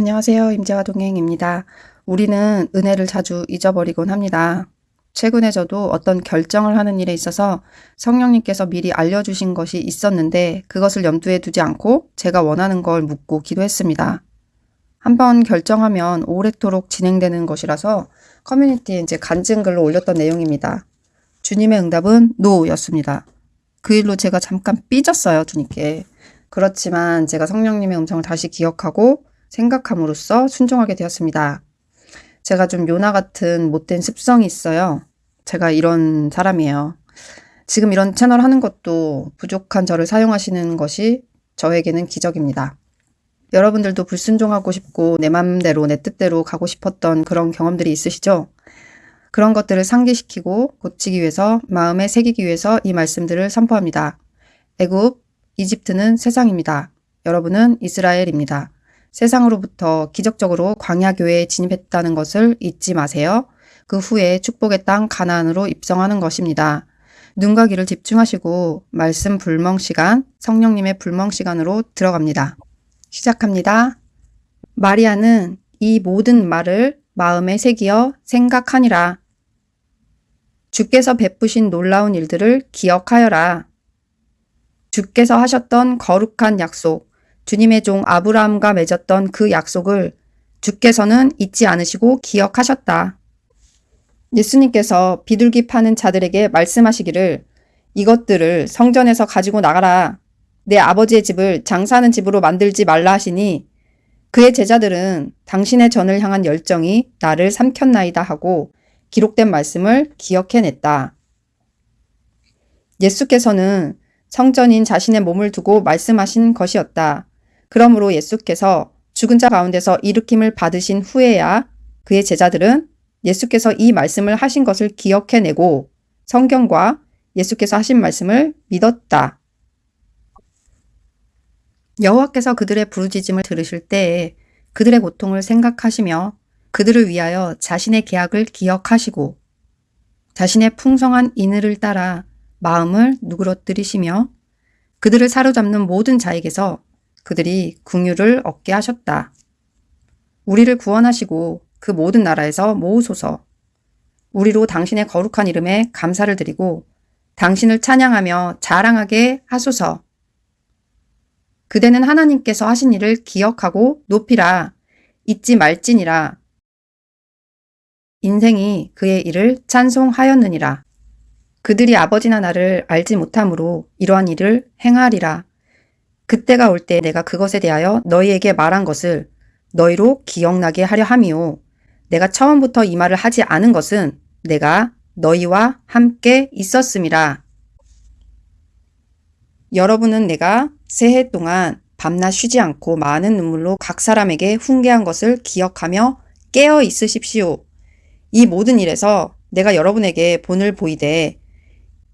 안녕하세요. 임재화 동행입니다. 우리는 은혜를 자주 잊어버리곤 합니다. 최근에 저도 어떤 결정을 하는 일에 있어서 성령님께서 미리 알려주신 것이 있었는데 그것을 염두에 두지 않고 제가 원하는 걸 묻고 기도했습니다. 한번 결정하면 오래도록 진행되는 것이라서 커뮤니티에 이제 간증글로 올렸던 내용입니다. 주님의 응답은 노였습니다. 그 일로 제가 잠깐 삐졌어요, 주님께. 그렇지만 제가 성령님의 음성을 다시 기억하고 생각함으로써 순종하게 되었습니다. 제가 좀 요나 같은 못된 습성이 있어요. 제가 이런 사람이에요. 지금 이런 채널 하는 것도 부족한 저를 사용하시는 것이 저에게는 기적입니다. 여러분들도 불순종하고 싶고 내 맘대로 내 뜻대로 가고 싶었던 그런 경험들이 있으시죠? 그런 것들을 상기시키고 고치기 위해서 마음에 새기기 위해서 이 말씀들을 선포합니다. 애굽, 이집트는 세상입니다. 여러분은 이스라엘입니다. 세상으로부터 기적적으로 광야교회에 진입했다는 것을 잊지 마세요. 그 후에 축복의 땅 가나안으로 입성하는 것입니다. 눈과 귀를 집중하시고 말씀 불멍 시간, 성령님의 불멍 시간으로 들어갑니다. 시작합니다. 마리아는 이 모든 말을 마음에 새기어 생각하니라. 주께서 베푸신 놀라운 일들을 기억하여라. 주께서 하셨던 거룩한 약속, 주님의 종 아브라함과 맺었던 그 약속을 주께서는 잊지 않으시고 기억하셨다. 예수님께서 비둘기 파는 자들에게 말씀하시기를 이것들을 성전에서 가지고 나가라. 내 아버지의 집을 장사하는 집으로 만들지 말라 하시니 그의 제자들은 당신의 전을 향한 열정이 나를 삼켰나이다 하고 기록된 말씀을 기억해냈다. 예수께서는 성전인 자신의 몸을 두고 말씀하신 것이었다. 그러므로 예수께서 죽은 자 가운데서 일으킴을 받으신 후에야 그의 제자들은 예수께서 이 말씀을 하신 것을 기억해내고 성경과 예수께서 하신 말씀을 믿었다. 여호와께서 그들의 부르짖음을 들으실 때에 그들의 고통을 생각하시며 그들을 위하여 자신의 계약을 기억하시고 자신의 풍성한 인을을 따라 마음을 누그러뜨리시며 그들을 사로잡는 모든 자에게서 그들이 궁유를 얻게 하셨다. 우리를 구원하시고 그 모든 나라에서 모으소서. 우리로 당신의 거룩한 이름에 감사를 드리고 당신을 찬양하며 자랑하게 하소서. 그대는 하나님께서 하신 일을 기억하고 높이라. 잊지 말지니라. 인생이 그의 일을 찬송하였느니라. 그들이 아버지나 나를 알지 못함으로 이러한 일을 행하리라. 그때가 올 때 내가 그것에 대하여 너희에게 말한 것을 너희로 기억나게 하려 함이요. 내가 처음부터 이 말을 하지 않은 것은 내가 너희와 함께 있었음이라. 여러분은 내가 새해 동안 밤낮 쉬지 않고 많은 눈물로 각 사람에게 훈계한 것을 기억하며 깨어 있으십시오. 이 모든 일에서 내가 여러분에게 본을 보이되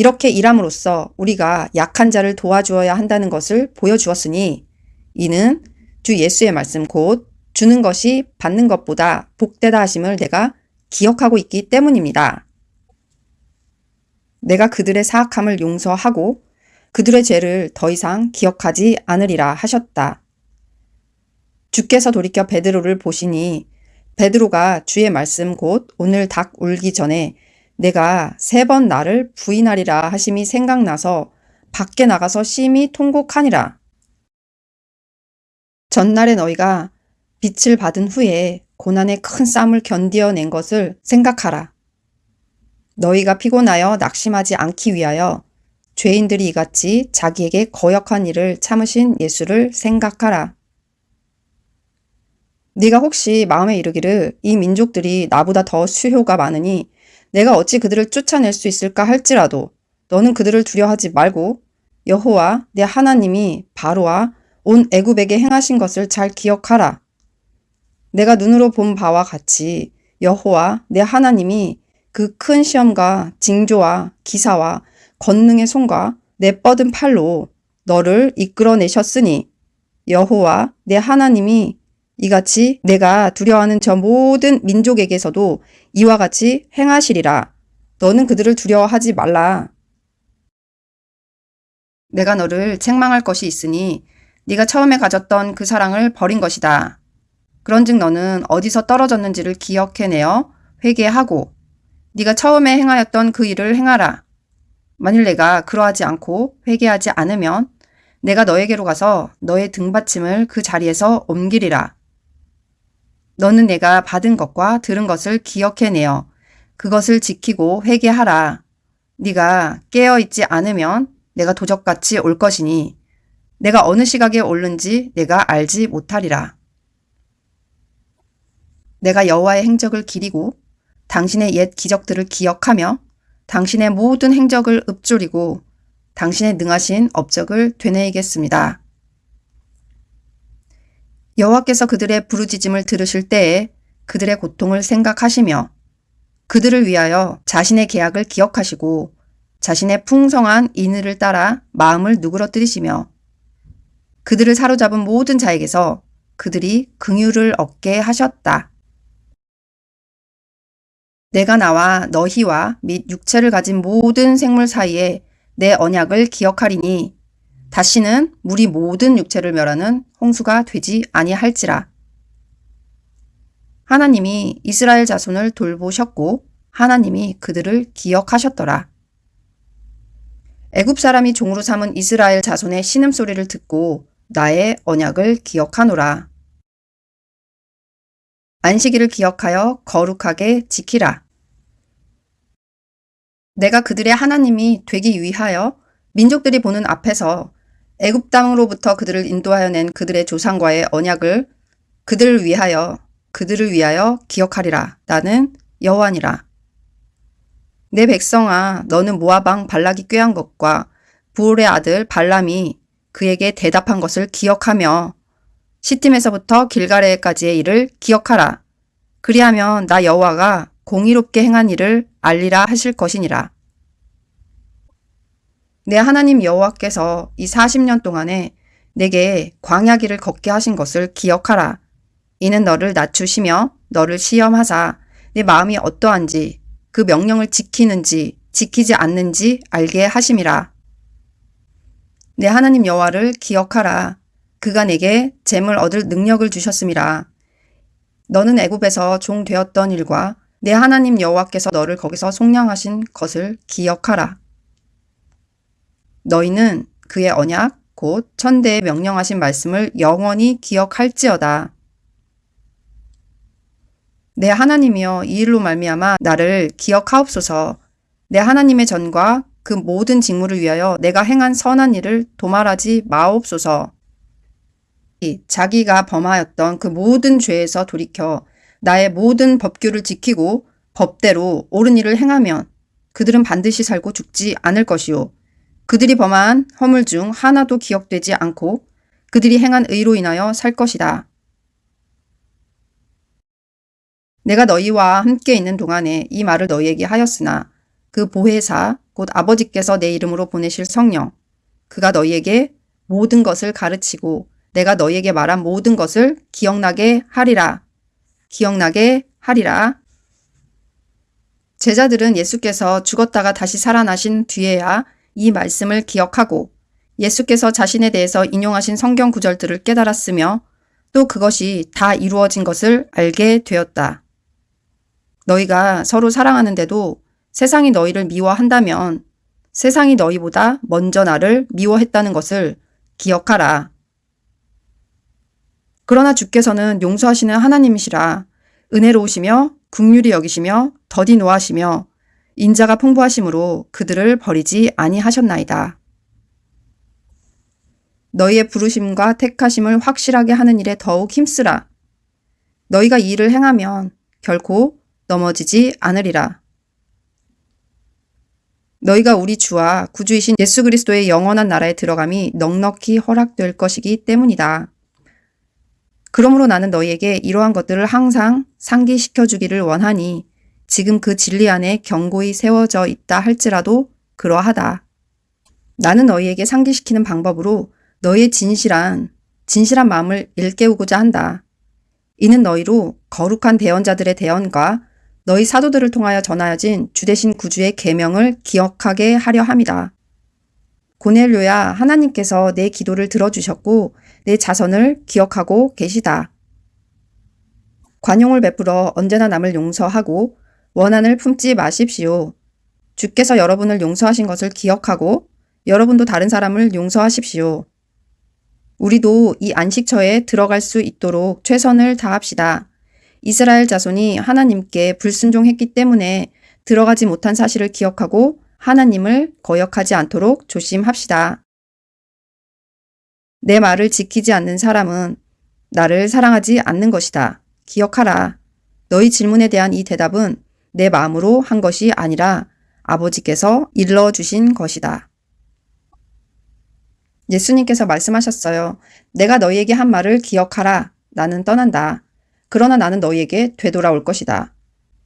이렇게 일함으로써 우리가 약한 자를 도와주어야 한다는 것을 보여주었으니 이는 주 예수의 말씀 곧 주는 것이 받는 것보다 복되다 하심을 내가 기억하고 있기 때문입니다. 내가 그들의 사악함을 용서하고 그들의 죄를 더 이상 기억하지 않으리라 하셨다. 주께서 돌이켜 베드로를 보시니 베드로가 주의 말씀 곧 오늘 닭 울기 전에 내가 세 번 나를 부인하리라 하심이 생각나서 밖에 나가서 심히 통곡하니라. 전날에 너희가 빛을 받은 후에 고난의 큰 쌈을 견디어낸 것을 생각하라. 너희가 피곤하여 낙심하지 않기 위하여 죄인들이 이같이 자기에게 거역한 일을 참으신 예수를 생각하라. 네가 혹시 마음에 이르기를 이 민족들이 나보다 더 수효가 많으니 내가 어찌 그들을 쫓아낼 수 있을까 할지라도 너는 그들을 두려워하지 말고 여호와 내 하나님이 바로와 온 애굽에게 행하신 것을 잘 기억하라. 내가 눈으로 본 바와 같이 여호와 내 하나님이 그 큰 시험과 징조와 기사와 권능의 손과 내 뻗은 팔로 너를 이끌어내셨으니 여호와 내 하나님이 이같이 내가 두려워하는 저 모든 민족에게서도 이와 같이 행하시리라. 너는 그들을 두려워하지 말라. 내가 너를 책망할 것이 있으니 네가 처음에 가졌던 그 사랑을 버린 것이다. 그런즉 너는 어디서 떨어졌는지를 기억해내어 회개하고 네가 처음에 행하였던 그 일을 행하라. 만일 내가 그러하지 않고 회개하지 않으면 내가 너에게로 가서 너의 등받침을 그 자리에서 옮기리라. 너는 내가 받은 것과 들은 것을 기억해내어 그것을 지키고 회개하라. 네가 깨어 있지 않으면 내가 도적같이 올 것이니 내가 어느 시각에 올는지 내가 알지 못하리라. 내가 여호와의 행적을 기리고 당신의 옛 기적들을 기억하며 당신의 모든 행적을 읊조리고 당신의 능하신 업적을 되뇌이겠습니다. 여호와께서 그들의 부르짖음을 들으실 때에 그들의 고통을 생각하시며 그들을 위하여 자신의 계약을 기억하시고 자신의 풍성한 인의를 따라 마음을 누그러뜨리시며 그들을 사로잡은 모든 자에게서 그들이 긍휼을 얻게 하셨다. 내가 나와 너희와 및 육체를 가진 모든 생물 사이에 내 언약을 기억하리니 다시는 물이 모든 육체를 멸하는 홍수가 되지 아니할지라. 하나님이 이스라엘 자손을 돌보셨고 하나님이 그들을 기억하셨더라. 애굽 사람이 종으로 삼은 이스라엘 자손의 신음소리를 듣고 나의 언약을 기억하노라. 안식일을 기억하여 거룩하게 지키라. 내가 그들의 하나님이 되기 위하여 민족들이 보는 앞에서 애굽 땅으로부터 그들을 인도하여 낸 그들의 조상과의 언약을 그들을 위하여 그들을 위하여 기억하리라. 나는 여호와니라. 내 백성아 너는 모아방 발락이 꾀한 것과 부올의 아들 발람이 그에게 대답한 것을 기억하며 시팀에서부터 길가레까지의 일을 기억하라. 그리하면 나 여호와가 공의롭게 행한 일을 알리라 하실 것이니라. 내 하나님 여호와께서 이 40년 동안에 내게 광야길을 걷게 하신 것을 기억하라. 이는 너를 낮추시며 너를 시험하사 내 마음이 어떠한지 그 명령을 지키는지 지키지 않는지 알게 하심이라. 내 하나님 여호와를 기억하라. 그가 내게 재물 얻을 능력을 주셨음이라. 너는 애굽에서 종 되었던 일과 내 하나님 여호와께서 너를 거기서 속량하신 것을 기억하라. 너희는 그의 언약 곧 천대에 명령하신 말씀을 영원히 기억할지어다. 내 하나님이여 이 일로 말미암아 나를 기억하옵소서. 내 하나님의 전과 그 모든 직무를 위하여 내가 행한 선한 일을 도말하지 마옵소서. 자기가 범하였던 그 모든 죄에서 돌이켜 나의 모든 법규를 지키고 법대로 옳은 일을 행하면 그들은 반드시 살고 죽지 않을 것이요. 그들이 범한 허물 중 하나도 기억되지 않고 그들이 행한 의로 인하여 살 것이다. 내가 너희와 함께 있는 동안에 이 말을 너희에게 하였으나 그 보혜사 곧 아버지께서 내 이름으로 보내실 성령 그가 너희에게 모든 것을 가르치고 내가 너희에게 말한 모든 것을 기억나게 하리라. 기억나게 하리라. 제자들은 예수께서 죽었다가 다시 살아나신 뒤에야 이 말씀을 기억하고 예수께서 자신에 대해서 인용하신 성경 구절들을 깨달았으며 또 그것이 다 이루어진 것을 알게 되었다. 너희가 서로 사랑하는데도 세상이 너희를 미워한다면 세상이 너희보다 먼저 나를 미워했다는 것을 기억하라. 그러나 주께서는 용서하시는 하나님이시라 은혜로우시며 국률이 여기시며 더디 노하시며 인자가 풍부하심으로 그들을 버리지 아니하셨나이다. 너희의 부르심과 택하심을 확실하게 하는 일에 더욱 힘쓰라. 너희가 이 일을 행하면 결코 넘어지지 않으리라. 너희가 우리 주와 구주이신 예수 그리스도의 영원한 나라에 들어감이 넉넉히 허락될 것이기 때문이다. 그러므로 나는 너희에게 이러한 것들을 항상 상기시켜 주기를 원하니 지금 그 진리 안에 경고히 세워져 있다 할지라도 그러하다. 나는 너희에게 상기시키는 방법으로 너희의 진실한 진실한 마음을 일깨우고자 한다. 이는 너희로 거룩한 대언자들의 대언과 너희 사도들을 통하여 전하여진 주대신 구주의 계명을 기억하게 하려 함이다. 고넬료야 하나님께서 내 기도를 들어주셨고 내 자선을 기억하고 계시다. 관용을 베풀어 언제나 남을 용서하고 원한을 품지 마십시오. 주께서 여러분을 용서하신 것을 기억하고 여러분도 다른 사람을 용서하십시오. 우리도 이 안식처에 들어갈 수 있도록 최선을 다합시다. 이스라엘 자손이 하나님께 불순종했기 때문에 들어가지 못한 사실을 기억하고 하나님을 거역하지 않도록 조심합시다. 내 말을 지키지 않는 사람은 나를 사랑하지 않는 것이다. 기억하라. 너희 질문에 대한 이 대답은 내 마음으로 한 것이 아니라 아버지께서 일러주신 것이다. 예수님께서 말씀하셨어요. 내가 너희에게 한 말을 기억하라. 나는 떠난다. 그러나 나는 너희에게 되돌아올 것이다.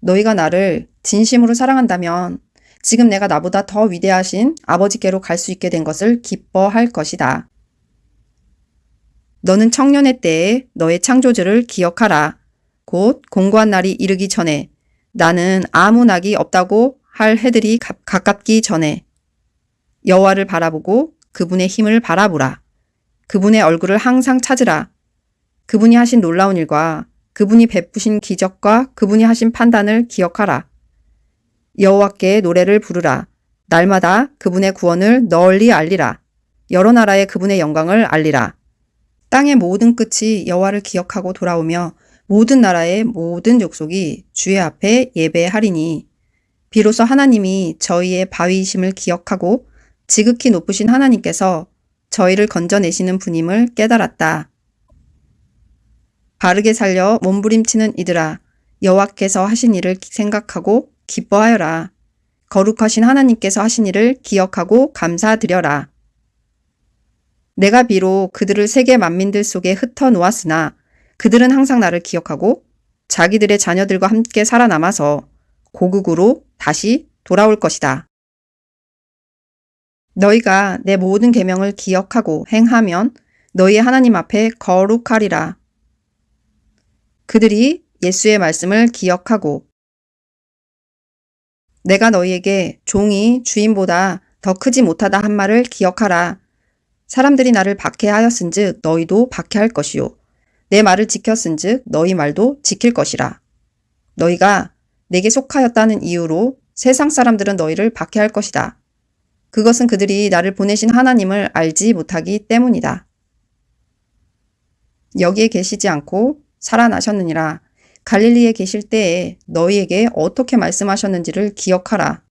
너희가 나를 진심으로 사랑한다면 지금 내가 나보다 더 위대하신 아버지께로 갈 수 있게 된 것을 기뻐할 것이다. 너는 청년의 때에 너의 창조주를 기억하라. 곧 공고한 날이 이르기 전에 나는 아무 낙이 없다고 할 해들이 가, 가깝기 전에 여호와를 바라보고 그분의 힘을 바라보라. 그분의 얼굴을 항상 찾으라. 그분이 하신 놀라운 일과 그분이 베푸신 기적과 그분이 하신 판단을 기억하라. 여호와께 노래를 부르라. 날마다 그분의 구원을 널리 알리라. 여러 나라의 그분의 영광을 알리라. 땅의 모든 끝이 여호와를 기억하고 돌아오며 모든 나라의 모든 족속이 주의 앞에 예배하리니 비로소 하나님이 저희의 바위이심을 기억하고 지극히 높으신 하나님께서 저희를 건져내시는 분임을 깨달았다. 바르게 살려 몸부림치는 이들아 여호와께서 하신 일을 생각하고 기뻐하여라. 거룩하신 하나님께서 하신 일을 기억하고 감사드려라. 내가 비록 그들을 세계 만민들 속에 흩어 놓았으나 그들은 항상 나를 기억하고 자기들의 자녀들과 함께 살아남아서 고국으로 다시 돌아올 것이다. 너희가 내 모든 계명을 기억하고 행하면 너희의 하나님 앞에 거룩하리라. 그들이 예수의 말씀을 기억하고 내가 너희에게 종이 주인보다 더 크지 못하다 한 말을 기억하라. 사람들이 나를 박해하였은즉 너희도 박해할 것이요. 내 말을 지켰은즉 너희 말도 지킬 것이라. 너희가 내게 속하였다는 이유로 세상 사람들은 너희를 박해할 것이다. 그것은 그들이 나를 보내신 하나님을 알지 못하기 때문이다. 여기에 계시지 않고 살아나셨느니라. 갈릴리에 계실 때에 너희에게 어떻게 말씀하셨는지를 기억하라.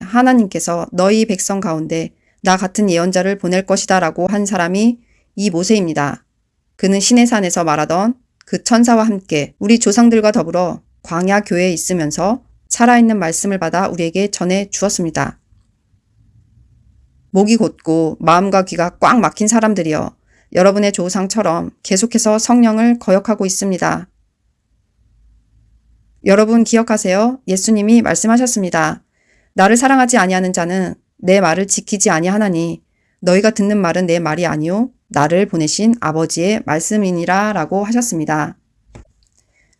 하나님께서 너희 백성 가운데 나 같은 예언자를 보낼 것이다 라고 한 사람이 이 모세입니다. 그는 시내산에서 말하던 그 천사와 함께 우리 조상들과 더불어 광야 교회에 있으면서 살아있는 말씀을 받아 우리에게 전해 주었습니다. 목이 곧고 마음과 귀가 꽉 막힌 사람들이여 여러분의 조상처럼 계속해서 성령을 거역하고 있습니다. 여러분 기억하세요. 예수님이 말씀하셨습니다. 나를 사랑하지 아니하는 자는 내 말을 지키지 아니하나니 너희가 듣는 말은 내 말이 아니요 나를 보내신 아버지의 말씀이니라 라고 하셨습니다.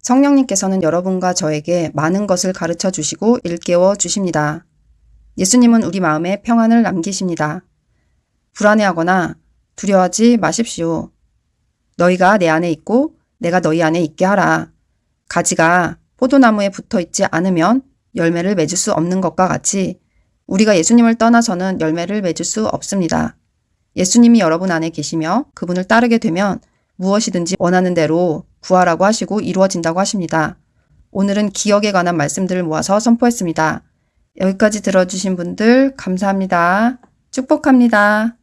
성령님께서는 여러분과 저에게 많은 것을 가르쳐 주시고 일깨워 주십니다. 예수님은 우리 마음에 평안을 남기십니다. 불안해하거나 두려워하지 마십시오. 너희가 내 안에 있고 내가 너희 안에 있게 하라. 가지가 포도나무에 붙어 있지 않으면 열매를 맺을 수 없는 것과 같이 우리가 예수님을 떠나서는 열매를 맺을 수 없습니다. 예수님이 여러분 안에 계시며 그분을 따르게 되면 무엇이든지 원하는 대로 구하라고 하시고 이루어진다고 하십니다. 오늘은 기억에 관한 말씀들을 모아서 선포했습니다. 여기까지 들어주신 분들 감사합니다. 축복합니다.